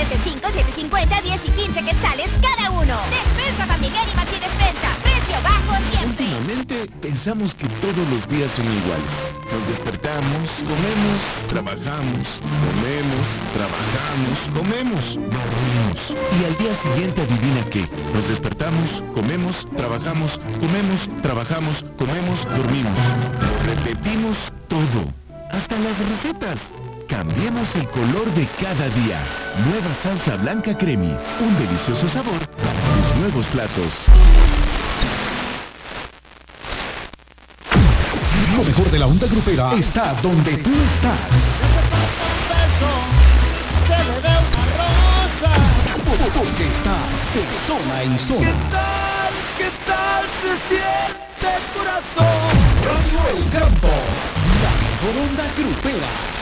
desde 5, 7, 50, 10 y 15 quetzales cada uno. Despensa familiar y Maxi Despensa. Precio bajo siempre. Últimamente pensamos que todos los días son iguales. Nos despertamos, comemos, trabajamos, comemos, trabajamos, comemos, dormimos. Y al día siguiente adivina qué. Nos despertamos, comemos, trabajamos, comemos, trabajamos, comemos, dormimos. Repetimos todo. Hasta las recetas. Cambiemos el color de cada día. Nueva salsa blanca cremi. Un delicioso sabor para tus nuevos platos. Lo mejor de la onda grupera está donde tú estás. Porque está de zona en zona. ¿Qué tal? ¿Qué tal se siente el corazón? Radio El Campo, la mejor onda grupera.